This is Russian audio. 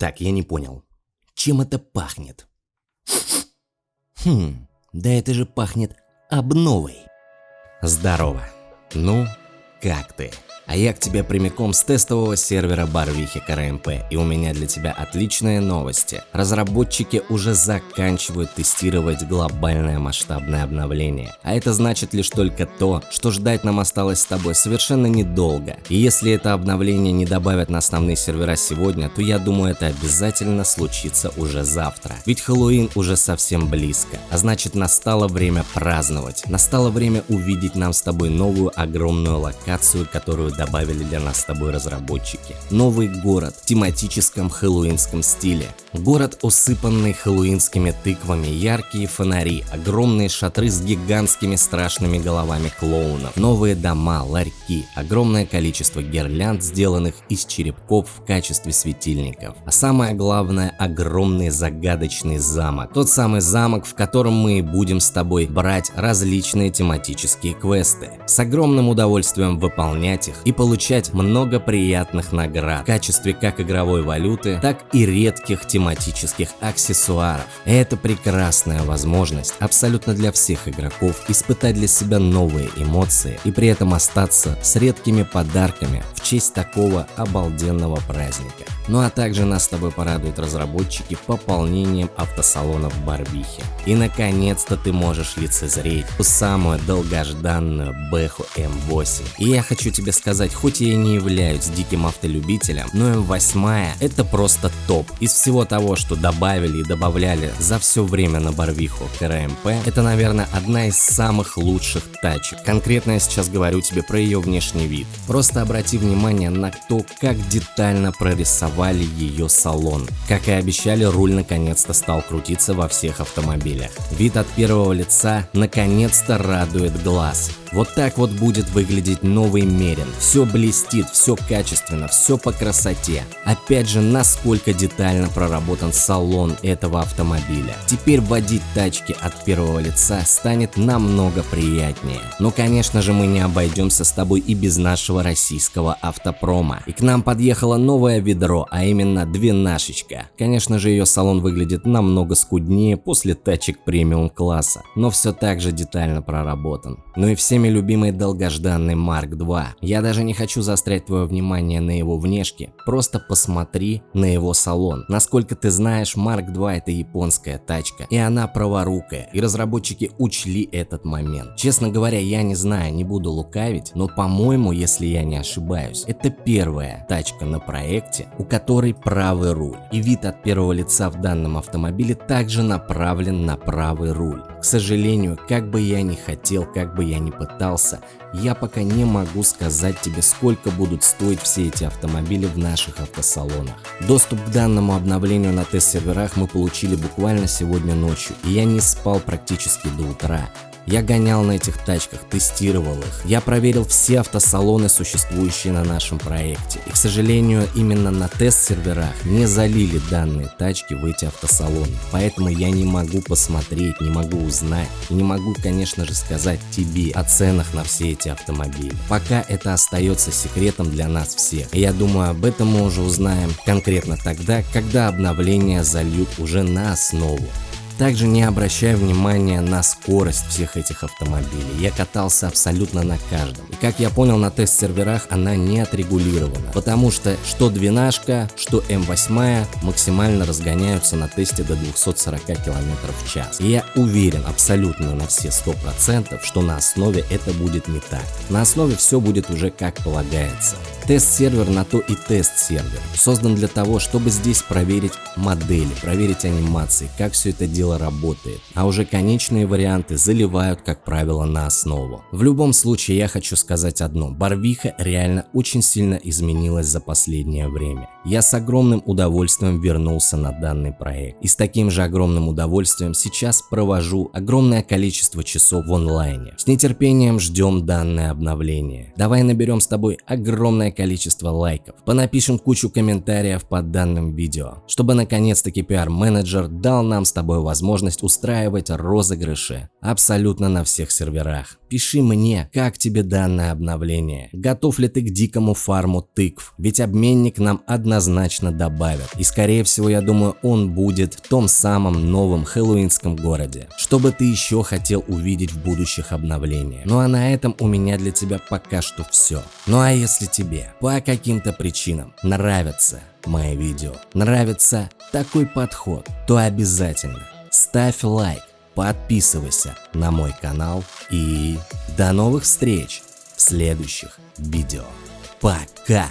Так, я не понял. Чем это пахнет? Хм, да это же пахнет обновой. Здорово. Ну, как ты? А я к тебе прямиком с тестового сервера Барвихи КРМП, и у меня для тебя отличные новости. Разработчики уже заканчивают тестировать глобальное масштабное обновление. А это значит лишь только то, что ждать нам осталось с тобой совершенно недолго. И если это обновление не добавят на основные сервера сегодня, то я думаю это обязательно случится уже завтра. Ведь Хэллоуин уже совсем близко, а значит настало время праздновать. Настало время увидеть нам с тобой новую огромную локацию, которую добавили для нас с тобой разработчики. Новый город в тематическом хэллоуинском стиле. Город, усыпанный хэллоуинскими тыквами, яркие фонари, огромные шатры с гигантскими страшными головами клоунов, новые дома, ларьки, огромное количество гирлянд, сделанных из черепков в качестве светильников. А самое главное, огромный загадочный замок. Тот самый замок, в котором мы будем с тобой брать различные тематические квесты. С огромным удовольствием выполнять их и получать много приятных наград в качестве как игровой валюты, так и редких тематических аксессуаров. Это прекрасная возможность абсолютно для всех игроков испытать для себя новые эмоции и при этом остаться с редкими подарками в честь такого обалденного праздника. Ну а также нас с тобой порадуют разработчики пополнением автосалонов Барбихи. И наконец-то ты можешь лицезреть ту самую долгожданную Бэху М8. И я хочу тебе сказать, хоть я и не являюсь диким автолюбителем, но М8 это просто топ. Из всего того, что добавили и добавляли за все время на Барвиху КРМП, это наверное одна из самых лучших тачек. Конкретно я сейчас говорю тебе про ее внешний вид. Просто обрати внимание на то, как детально прорисовали ее салон. Как и обещали, руль наконец-то стал крутиться во всех автомобилях. Вид от первого лица наконец-то радует глаз. Вот так вот будет выглядеть новый Мерин. Все блестит, все качественно, все по красоте. Опять же, насколько детально проработан салон этого автомобиля. Теперь водить тачки от первого лица станет намного приятнее. Но конечно же мы не обойдемся с тобой и без нашего российского автопрома. И к нам подъехало новое ведро, а именно двенашечка. Конечно же ее салон выглядит намного скуднее после тачек премиум класса, но все так же детально проработан. Ну и всеми любимый долгожданный Марк 2. Я даже не хочу заострять твое внимание на его внешке, просто посмотри на его салон. Насколько ты знаешь, Марк 2 это японская тачка, и она праворукая, и разработчики учли этот момент. Честно говоря, я не знаю, не буду лукавить, но по-моему, если я не ошибаюсь, это первая тачка на проекте, у которой правый руль. И вид от первого лица в данном автомобиле также направлен на правый руль. К сожалению, как бы я ни хотел, как бы я ни пытался, я пока не могу сказать тебе, сколько будут стоить все эти автомобили в наших автосалонах. Доступ к данному обновлению на тест-серверах мы получили буквально сегодня ночью, и я не спал практически до утра. Я гонял на этих тачках, тестировал их. Я проверил все автосалоны, существующие на нашем проекте. И, к сожалению, именно на тест-серверах не залили данные тачки в эти автосалоны. Поэтому я не могу посмотреть, не могу узнать и не могу, конечно же, сказать тебе о ценах на все эти автомобили. Пока это остается секретом для нас всех. И я думаю, об этом мы уже узнаем конкретно тогда, когда обновления зальют уже на основу. Также не обращая внимания на скорость всех этих автомобилей. Я катался абсолютно на каждом. И как я понял, на тест-серверах она не отрегулирована. Потому что что двенашка, что М8 максимально разгоняются на тесте до 240 км в час. И я уверен абсолютно на все 100%, что на основе это будет не так. На основе все будет уже как полагается. Тест-сервер на то и тест-сервер. Создан для того, чтобы здесь проверить модели, проверить анимации, как все это дело работает. А уже конечные варианты заливают, как правило, на основу. В любом случае, я хочу сказать одно. Барвиха реально очень сильно изменилась за последнее время. Я с огромным удовольствием вернулся на данный проект. И с таким же огромным удовольствием сейчас провожу огромное количество часов в онлайне. С нетерпением ждем данное обновление. Давай наберем с тобой огромное количество лайков, понапишем кучу комментариев под данным видео, чтобы наконец-таки PR-менеджер дал нам с тобой возможность возможность устраивать розыгрыши абсолютно на всех серверах. Пиши мне, как тебе данное обновление, готов ли ты к дикому фарму тыкв, ведь обменник нам однозначно добавят. И скорее всего я думаю он будет в том самом новом хэллоуинском городе. Что бы ты еще хотел увидеть в будущих обновлениях. Ну а на этом у меня для тебя пока что все. Ну а если тебе по каким-то причинам нравятся мои видео, нравится такой подход, то обязательно ставь лайк подписывайся на мой канал и до новых встреч в следующих видео. Пока!